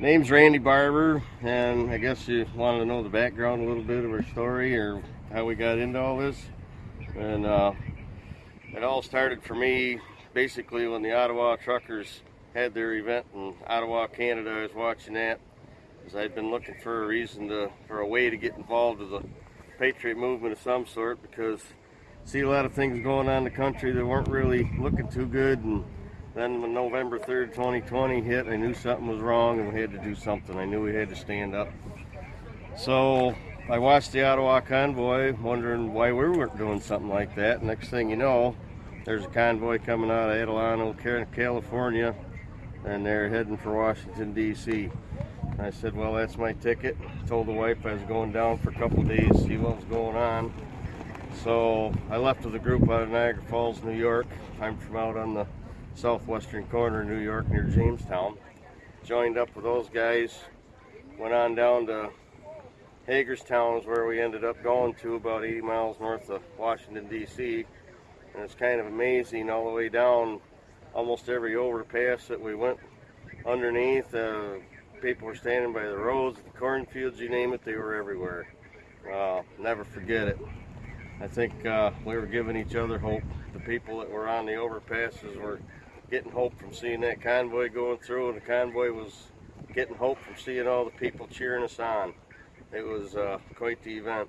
Name's Randy Barber, and I guess you wanted to know the background a little bit of our story or how we got into all this. And uh, it all started for me basically when the Ottawa Truckers had their event in Ottawa, Canada. I was watching that because I'd been looking for a reason to, for a way to get involved with the patriot movement of some sort because I see a lot of things going on in the country that weren't really looking too good and then when November 3rd, 2020 hit, I knew something was wrong and we had to do something. I knew we had to stand up. So I watched the Ottawa convoy, wondering why we weren't doing something like that. Next thing you know, there's a convoy coming out of Adelanto, California, and they're heading for Washington, D.C. I said, well, that's my ticket. Told the wife I was going down for a couple days, see what was going on. So I left with a group out of Niagara Falls, New York. I'm from out on the southwestern corner of New York near Jamestown. Joined up with those guys, went on down to Hagerstown is where we ended up going to about 80 miles north of Washington DC and it's kind of amazing all the way down almost every overpass that we went underneath uh, people were standing by the roads the cornfields you name it they were everywhere. Uh, never forget it. I think uh, we were giving each other hope. The people that were on the overpasses were getting hope from seeing that convoy going through and the convoy was getting hope from seeing all the people cheering us on. It was uh, quite the event.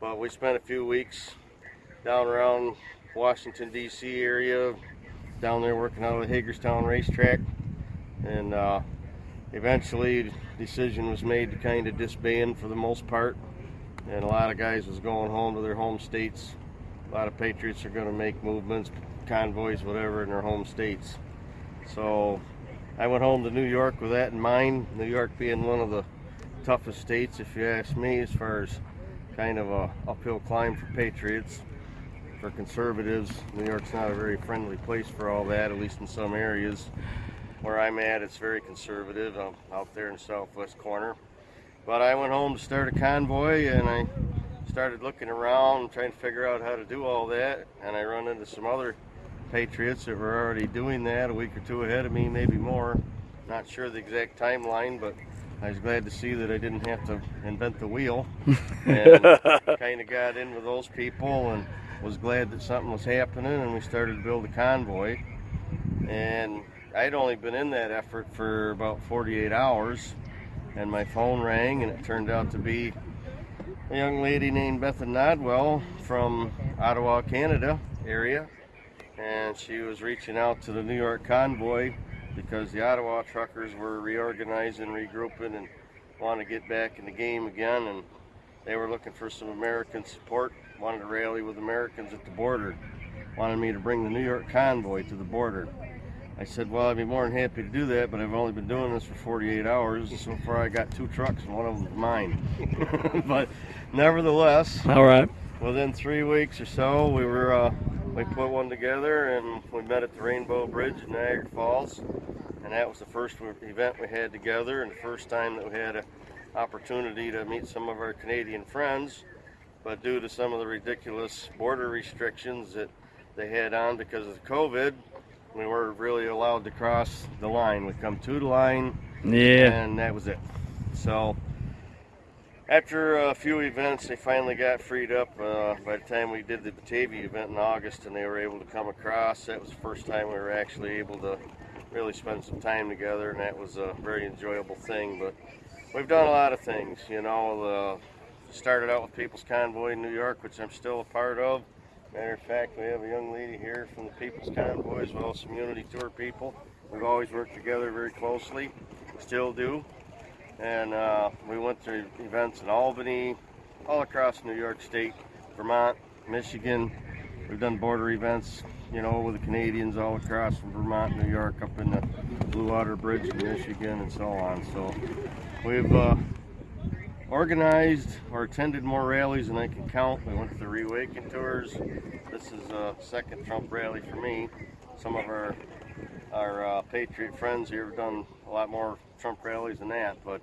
But we spent a few weeks down around Washington DC area, down there working out of the Hagerstown racetrack and uh, eventually decision was made to kind of disband for the most part and a lot of guys was going home to their home states. A lot of patriots are going to make movements, convoys, whatever, in their home states. So I went home to New York with that in mind. New York being one of the toughest states, if you ask me, as far as kind of a uphill climb for patriots. For conservatives, New York's not a very friendly place for all that, at least in some areas. Where I'm at, it's very conservative. I'm out there in the southwest corner. But I went home to start a convoy and I started looking around trying to figure out how to do all that and I run into some other patriots that were already doing that a week or two ahead of me maybe more. Not sure the exact timeline but I was glad to see that I didn't have to invent the wheel. And kind of got in with those people and was glad that something was happening and we started to build a convoy. And I'd only been in that effort for about 48 hours and my phone rang and it turned out to be a young lady named Bethan Nodwell from Ottawa, Canada area. And she was reaching out to the New York convoy because the Ottawa truckers were reorganizing, regrouping, and wanted to get back in the game again. And they were looking for some American support, wanted to rally with Americans at the border, wanted me to bring the New York convoy to the border. I said, well, I'd be more than happy to do that, but I've only been doing this for 48 hours. So far, I got two trucks, and one of them is mine. but nevertheless, all right. Within three weeks or so, we were uh, we put one together, and we met at the Rainbow Bridge in Niagara Falls, and that was the first event we had together, and the first time that we had an opportunity to meet some of our Canadian friends. But due to some of the ridiculous border restrictions that they had on because of COVID, we weren't really allowed to cross the line. We come to the line, yeah, and that was it. So after a few events, they finally got freed up. Uh, by the time we did the Batavia event in August, and they were able to come across, that was the first time we were actually able to really spend some time together, and that was a very enjoyable thing. But we've done a lot of things, you know. Uh, started out with People's Convoy in New York, which I'm still a part of. Matter of fact, we have a young lady here from the People's Convoy as well as some Unity Tour people. We've always worked together very closely, still do. And uh, we went to events in Albany, all across New York State, Vermont, Michigan. We've done border events, you know, with the Canadians all across from Vermont, New York, up in the Blue Water Bridge in Michigan and so on. So we've uh, organized or attended more rallies than I can count. We went to the Reawaken tours. This is a second Trump rally for me. Some of our our uh, Patriot friends here have done a lot more Trump rallies and that, but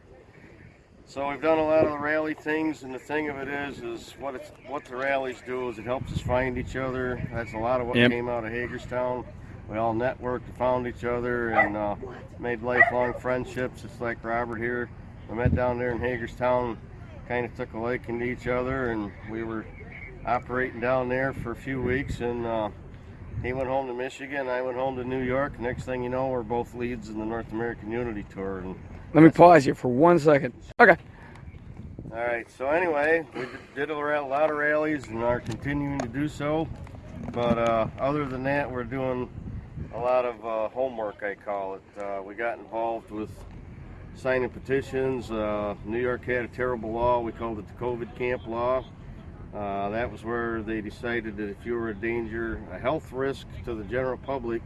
so we've done a lot of the rally things, and the thing of it is, is what it's what the rallies do is it helps us find each other. That's a lot of what yep. came out of Hagerstown. we all networked, and found each other, and uh, made lifelong friendships. Just like Robert here, we met down there in Hagerstown, kind of took a liking to each other, and we were operating down there for a few weeks. And uh, he went home to Michigan, I went home to New York. Next thing you know, we're both leads in the North American Unity Tour. And Let me pause you for one second. Okay. all right, so anyway, we did a lot of rallies and are continuing to do so. But uh, other than that, we're doing a lot of uh, homework, I call it. Uh, we got involved with signing petitions. Uh, New York had a terrible law. We called it the COVID camp law. Uh, that was where they decided that if you were a danger, a health risk to the general public,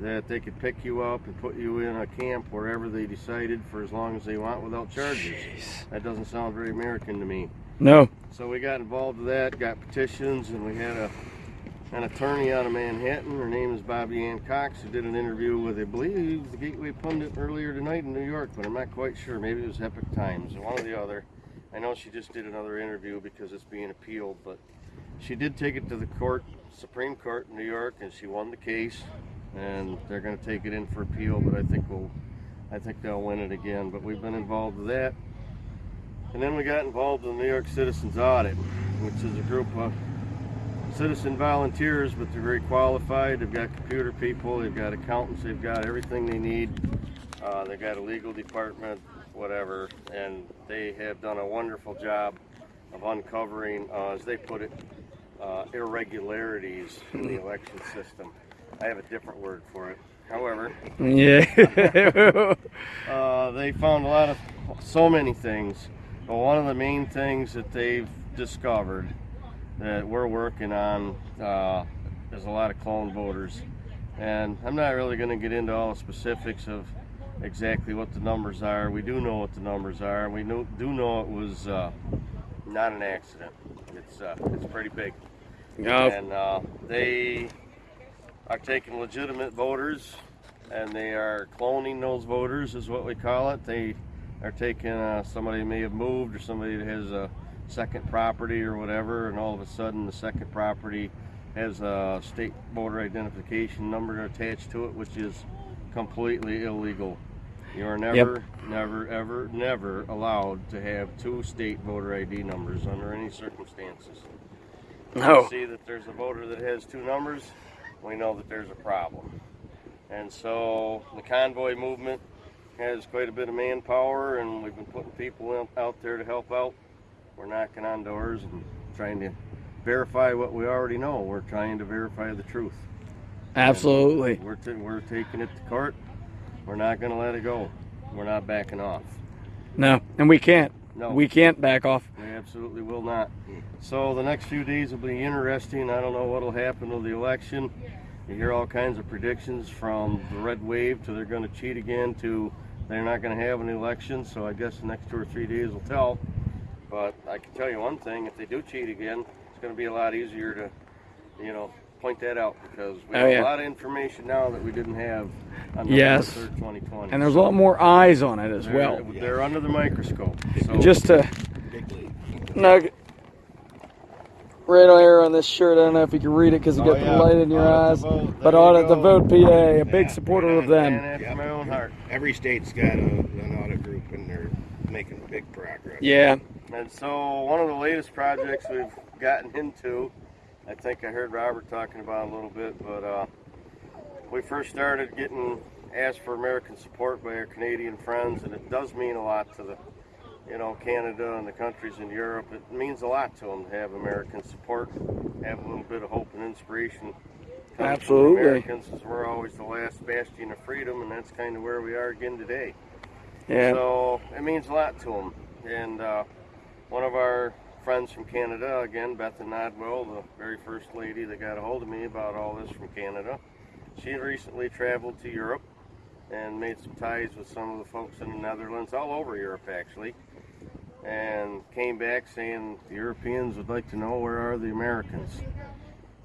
that they could pick you up and put you in a camp wherever they decided for as long as they want without charges. That doesn't sound very American to me. No. So we got involved with that, got petitions, and we had a an attorney out of Manhattan. Her name is Bobbie Anne Cox, who did an interview with, I believe, the Gateway Pundit earlier tonight in New York, but I'm not quite sure. Maybe it was Epoch Times, one or the other. I know she just did another interview because it's being appealed, but she did take it to the court, Supreme Court in New York, and she won the case. And they're going to take it in for appeal, but I think we'll, I think they'll win it again. But we've been involved with that. And then we got involved in the New York Citizens Audit, which is a group of citizen volunteers, but they're very qualified. They've got computer people, they've got accountants, they've got everything they need. Uh, they've got a legal department, whatever, and they have done a wonderful job of uncovering, uh, as they put it, uh, irregularities in the election system. I have a different word for it. However, Yeah. uh, they found a lot of so many things. But one of the main things that they've discovered that we're working on uh, is a lot of clone voters. And I'm not really going to get into all the specifics of exactly what the numbers are. We do know what the numbers are. We know, do know it was uh, not an accident. It's uh, it's pretty big. no. And uh, they are taking legitimate voters and they are cloning those voters, is what we call it. They are taking uh, somebody may have moved or somebody that has a second property or whatever, and all of a sudden the second property has a state voter identification number attached to it, which is completely illegal. You are never, never, ever, never allowed to have two state voter ID numbers under any circumstances No. see that there's a voter that has two numbers, we know that there's a problem. And so the convoy movement has quite a bit of manpower, and we've been putting people in, out there to help out. We're knocking on doors and trying to verify what we already know. We're trying to verify the truth. Absolutely. We're, t- we're taking it to court. We're not going to let it go. We're not backing off. No. And we can't. No. We can't back off. We absolutely will not. So the next few days will be interesting. I don't know what will happen with the election. You hear all kinds of predictions from the red wave to they're going to cheat again to they're not going to have an election. So I guess the next two or three days will tell. But I can tell you one thing: if they do cheat again, it's going to be a lot easier to, you know, point that out because we Oh, have yeah. a lot of information now that we didn't have on Yes. 3rd, 2020. And there's a lot more eyes on it as They're- well. They're under the microscope. So Just to nugget right on here on this shirt. I don't know if you can read it because you Oh, got yeah. the light in your Audit eyes. the But There you audit the vote, PA, a big Yeah. supporter of them. after my own heart. Every state's got a, an audit group and they're making big progress. Yeah. And so one of the latest projects we've gotten into, I think I heard Robert talking about a little bit, but uh, we first started getting asked for American support by our Canadian friends, and it does mean a lot to the, you know, Canada and the countries in Europe. It means a lot to them to have American support, have a little bit of hope and inspiration. Absolutely. Americans, as we're always the last bastion of freedom, and that's kind of where we are again today. Yeah. So it means a lot to them. And uh, one of our friends from Canada, again, Beth Nodwell, the very first lady that got a hold of me about all this from Canada, she had recently traveled to Europe and made some ties with some of the folks in the Netherlands, all over Europe actually, and came back saying the Europeans would like to know where are the Americans.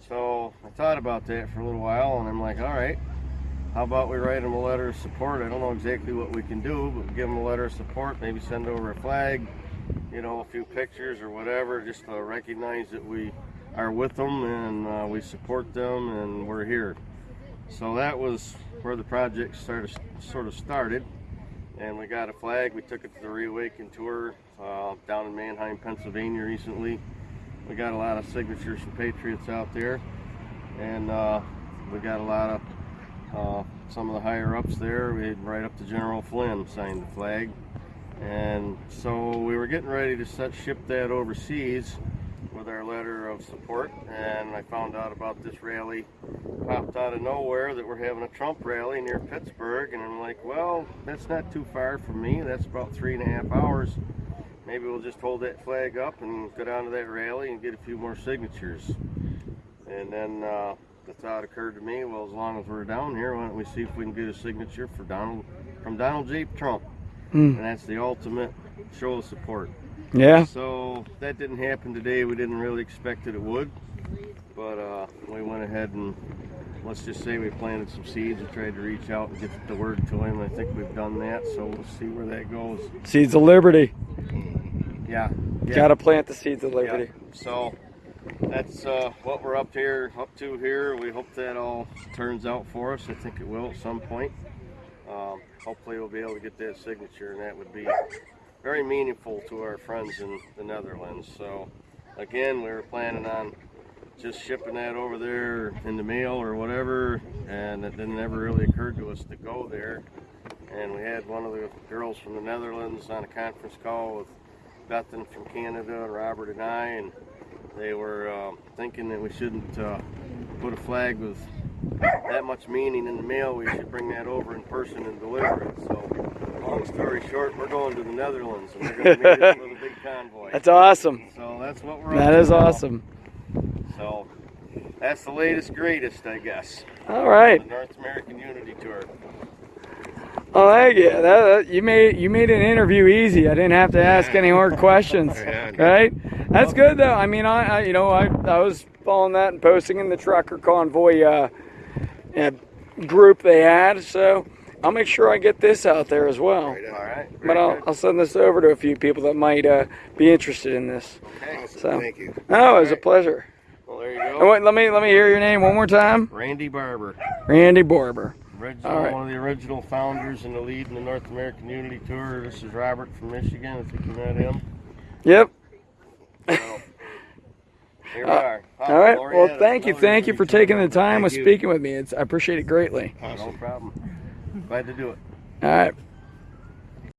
So I thought about that for a little while, and I'm like, all right, how about we write them a letter of support? I don't know exactly what we can do, but give them a letter of support, maybe send over a flag, you know, a few pictures or whatever, just to recognize that we are with them and uh, we support them and we're here. so that was where the project started, sort of started. And we got a flag. We took it to the Reawaken tour uh, down in Manheim, Pennsylvania recently. We got a lot of signatures from patriots out there, and uh, we got a lot of uh, some of the higher ups there. We right up to General Flynn signed the flag, and so we were getting ready to set ship that overseas with our letter of support. And I found out about this rally popped out of nowhere that we're having a Trump rally near Pittsburgh, and I'm like, well, that's not too far from me. That's about three and a half hours. Maybe we'll just hold that flag up and go down to that rally and get a few more signatures. And then uh, the thought occurred to me, well, as long as we're down here, why don't we see if we can get a signature for Donald from Donald J. Trump? Hmm. And that's the ultimate show of support. Yeah. So that didn't happen today. We didn't really expect that it would, but uh, we went ahead and let's just say we planted some seeds and tried to reach out and get the word to him. I think we've done that, so we'll see where that goes. Seeds of liberty. Yeah, yeah. Got to plant the seeds of liberty. Yeah. So that's uh, what we're up here, up to here. We hope that all turns out for us. I think it will at some point. Um, hopefully, we'll be able to get that signature, and that would be very meaningful to our friends in the Netherlands. So, again, we were planning on just shipping that over there in the mail or whatever, and it didn't ever really occurred to us to go there. And we had one of the girls from the Netherlands on a conference call with Bethan from Canada, and Robert and I, and they were um, thinking that we shouldn't uh, put a flag with that much meaning in the mail. We should bring that over in person and deliver it. So, long story short, we're going to the Netherlands, and we're going to meet with a big convoy. That's awesome. So that's what we're. That is awesome. So that's the latest, greatest, I guess. All right. The North American Unity Tour. Oh, thank you. That, that- you made you made an interview easy. I didn't have to ask any more questions. Yeah. Right? That's good though. I mean, I, I you know I, I was following that and posting in the trucker convoy uh, group they had. So I'll make sure I get this out there as well. Right All But I'll. I'll send this over to a few people that might uh, be interested in this. Okay. Awesome. So- Thank you. Oh, it was a pleasure. Well, there you Oh, go. wait, let me let me hear your name one more time. Randy Barber, Randy Barber. original, All right. one of the original founders and the lead in the North American Unity Tour. This is Robert from Michigan. I think you met him. Yep. So, here we Uh, are. Oh, All right. Well, thank you. Thank you for taking the time Thank with you. speaking with me. It's I appreciate it greatly. No problem. Glad to do it. All right.